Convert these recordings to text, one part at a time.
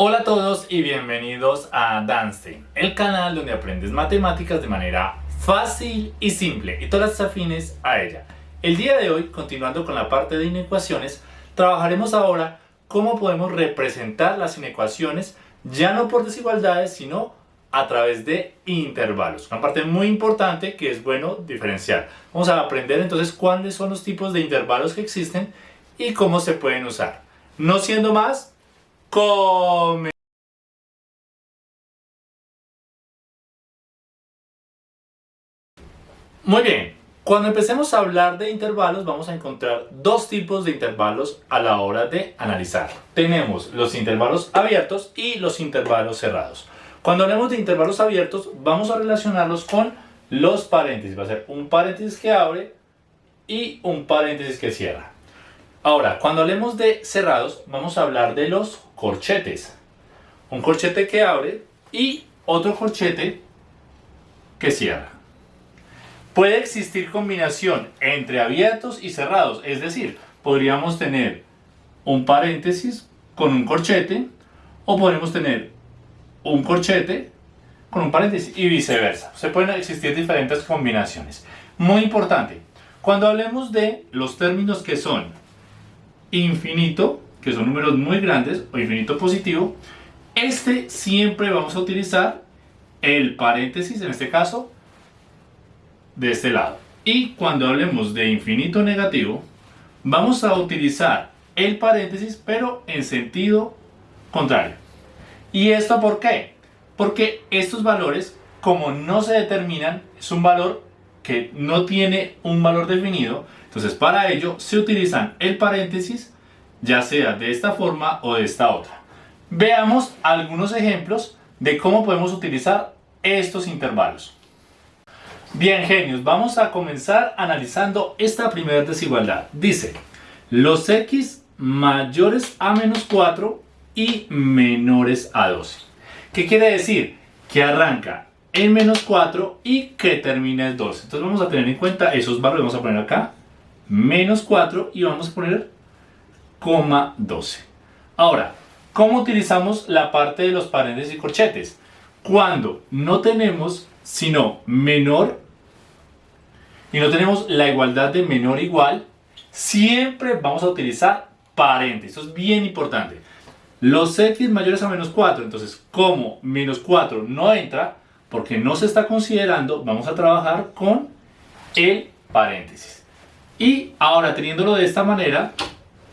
Hola a todos y bienvenidos a Danstein, el canal donde aprendes matemáticas de manera fácil y simple y todas las afines a ella. El día de hoy, continuando con la parte de inecuaciones, trabajaremos ahora cómo podemos representar las inecuaciones ya no por desigualdades, sino a través de intervalos. Una parte muy importante que es bueno diferenciar. Vamos a aprender entonces cuáles son los tipos de intervalos que existen y cómo se pueden usar. No siendo más, come. Muy bien, cuando empecemos a hablar de intervalos vamos a encontrar dos tipos de intervalos a la hora de analizar. Tenemos los intervalos abiertos y los intervalos cerrados. Cuando hablemos de intervalos abiertos vamos a relacionarlos con los paréntesis. Va a ser un paréntesis que abre y un paréntesis que cierra. Ahora, cuando hablemos de cerrados, vamos a hablar de los corchetes. Un corchete que abre y otro corchete que cierra. Puede existir combinación entre abiertos y cerrados, es decir, podríamos tener un paréntesis con un corchete o podemos tener un corchete con un paréntesis y viceversa. Se pueden existir diferentes combinaciones. Muy importante, cuando hablemos de los términos que son infinito, que son números muy grandes, o infinito positivo, este siempre vamos a utilizar el paréntesis, en este caso, de este lado. Y cuando hablemos de infinito negativo, vamos a utilizar el paréntesis, pero en sentido contrario. ¿Y esto por qué? Porque estos valores, como no se determinan, es un valor que no tiene un valor definido, entonces para ello se utilizan el paréntesis ya sea de esta forma o de esta otra. Veamos algunos ejemplos de cómo podemos utilizar estos intervalos. Bien genios, vamos a comenzar analizando esta primera desigualdad. Dice, los x mayores a menos 4 y menores a 12. ¿Qué quiere decir? Que arranca en menos 4 y que termina en 12. Entonces vamos a tener en cuenta esos valores, vamos a poner acá menos 4 y vamos a poner coma 12. Ahora, ¿cómo utilizamos la parte de los paréntesis y corchetes? Cuando no tenemos sino menor y no tenemos la igualdad de menor igual, siempre vamos a utilizar paréntesis. Eso es bien importante. Los x mayores a menos 4, entonces como menos 4 no entra, porque no se está considerando, vamos a trabajar con el paréntesis. Y ahora teniéndolo de esta manera,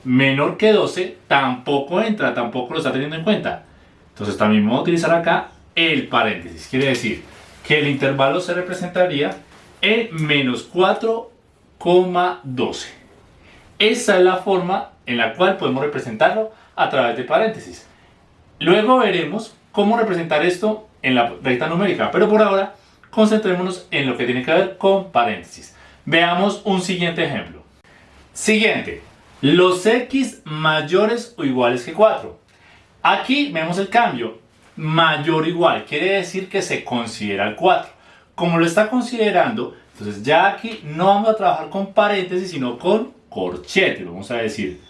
menor que 12 tampoco entra, tampoco lo está teniendo en cuenta. Entonces también vamos a utilizar acá el paréntesis. Quiere decir que el intervalo se representaría en menos 4,12. Esa es la forma en la cual podemos representarlo a través de paréntesis. Luego veremos cómo representar esto en la recta numérica, pero por ahora concentrémonos en lo que tiene que ver con paréntesis. Veamos un siguiente ejemplo. Siguiente, los x mayores o iguales que 4. Aquí vemos el cambio, mayor o igual, quiere decir que se considera el 4. Como lo está considerando, entonces ya aquí no vamos a trabajar con paréntesis, sino con corchete. Vamos a decir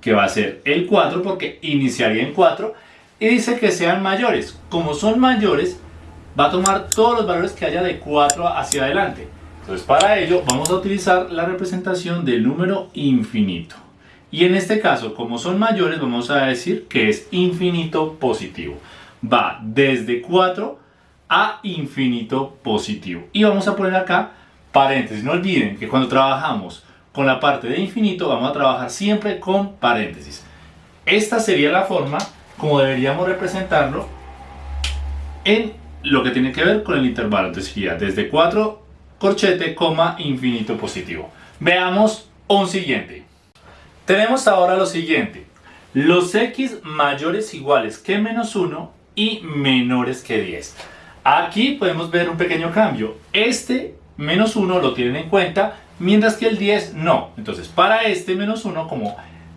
que va a ser el 4 porque iniciaría en 4 y dice que sean mayores. Como son mayores, va a tomar todos los valores que haya de 4 hacia adelante. Entonces para ello vamos a utilizar la representación del número infinito. Y en este caso, como son mayores, vamos a decir que es infinito positivo. Va desde 4 a infinito positivo. Y vamos a poner acá paréntesis. No olviden que cuando trabajamos con la parte de infinito, vamos a trabajar siempre con paréntesis. Esta sería la forma como deberíamos representarlo en lo que tiene que ver con el intervalo. Entonces sería desde 4 corchete, coma, infinito positivo. Veamos un siguiente. Tenemos ahora lo siguiente. Los x mayores iguales que menos 1 y menores que 10. Aquí podemos ver un pequeño cambio. Este menos 1 lo tienen en cuenta, mientras que el 10 no. Entonces, para este menos 1, como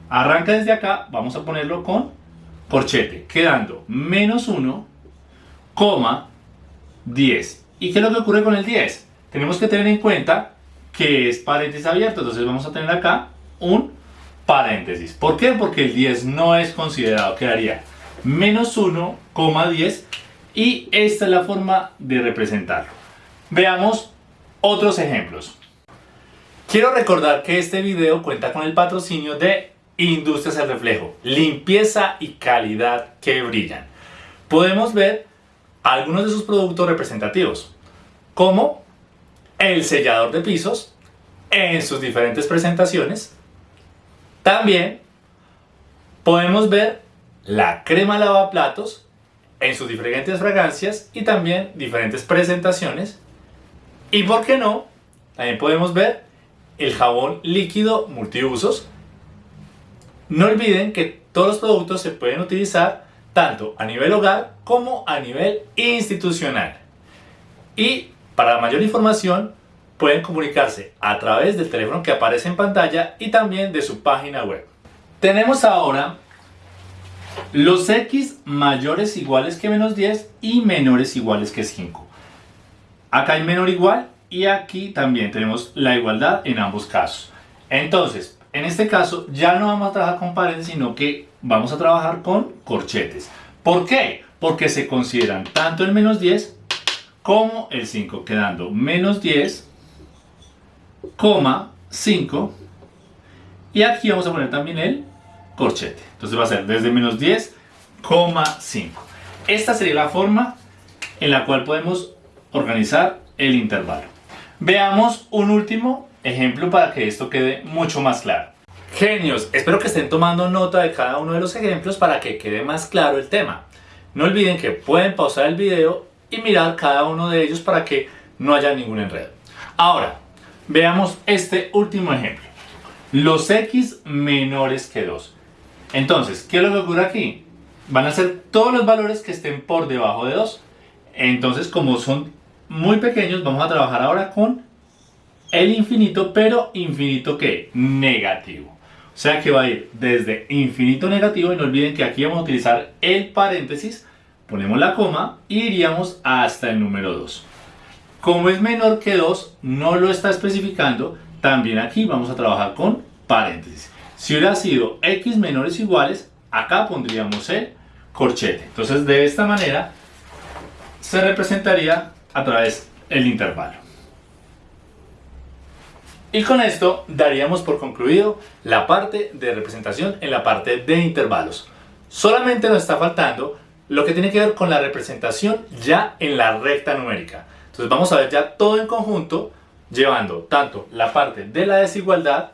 arranca desde acá, vamos a ponerlo con corchete, quedando menos 1, coma, 10. ¿Y qué es lo que ocurre con el 10? tenemos que tener en cuenta que es paréntesis abierto, entonces vamos a tener acá un paréntesis. ¿Por qué? Porque el 10 no es considerado, quedaría menos 1,10 y esta es la forma de representarlo. Veamos otros ejemplos. Quiero recordar que este video cuenta con el patrocinio de Industrias El Reflejo, limpieza y calidad que brillan. Podemos ver algunos de sus productos representativos, como el sellador de pisos en sus diferentes presentaciones. También podemos ver la crema lavaplatos en sus diferentes fragancias y también diferentes presentaciones. Y por qué no, también podemos ver el jabón líquido multiusos. No olviden que todos los productos se pueden utilizar tanto a nivel hogar como a nivel institucional. Y para mayor información pueden comunicarse a través del teléfono que aparece en pantalla y también de su página web. Tenemos ahora los x mayores iguales que menos 10 y menores iguales que 5. Acá hay menor igual y aquí también tenemos la igualdad en ambos casos. Entonces, en este caso ya no vamos a trabajar con paréntesis, sino que vamos a trabajar con corchetes. ¿Por qué? Porque se consideran tanto el menos 10 como el 5, quedando menos 10, 5 y aquí vamos a poner también el corchete. Entonces va a ser desde menos 10,5. Esta sería la forma en la cual podemos organizar el intervalo. Veamos un último ejemplo para que esto quede mucho más claro. Genios, espero que estén tomando nota de cada uno de los ejemplos para que quede más claro el tema. No olviden que pueden pausar el video y mirar cada uno de ellos para que no haya ningún enredo. Ahora, veamos este último ejemplo. Los x menores que 2. Entonces, ¿qué es lo que ocurre aquí? Van a ser todos los valores que estén por debajo de 2. Entonces, como son muy pequeños, vamos a trabajar ahora con el infinito, pero infinito ¿qué? Negativo. O sea que va a ir desde infinito negativo y no olviden que aquí vamos a utilizar el paréntesis, ponemos la coma y iríamos hasta el número 2. Como es menor que 2, no lo está especificando, también aquí vamos a trabajar con paréntesis. Si hubiera sido x menores iguales, acá pondríamos el corchete. Entonces de esta manera se representaría a través del intervalo. Y con esto daríamos por concluido la parte de representación en la parte de intervalos. Solamente nos está faltando lo que tiene que ver con la representación ya en la recta numérica. Entonces vamos a ver ya todo en conjunto, llevando tanto la parte de la desigualdad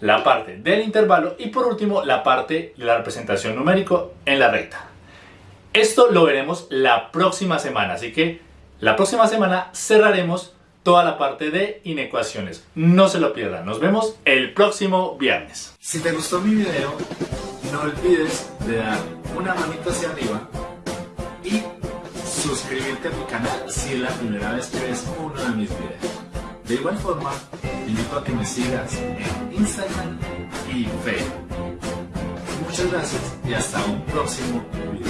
la parte del intervalo y por último la parte de la representación numérico en la recta. Esto lo veremos la próxima semana, así que la próxima semana cerraremos toda la parte de inecuaciones. No se lo pierdan, nos vemos el próximo viernes. Si te gustó mi video, no olvides de dar una manita hacia arriba y suscribirte a mi canal si es la primera vez que ves uno de mis videos. De igual forma, invito a que me sigas en Instagram y Facebook. Muchas gracias y hasta un próximo video.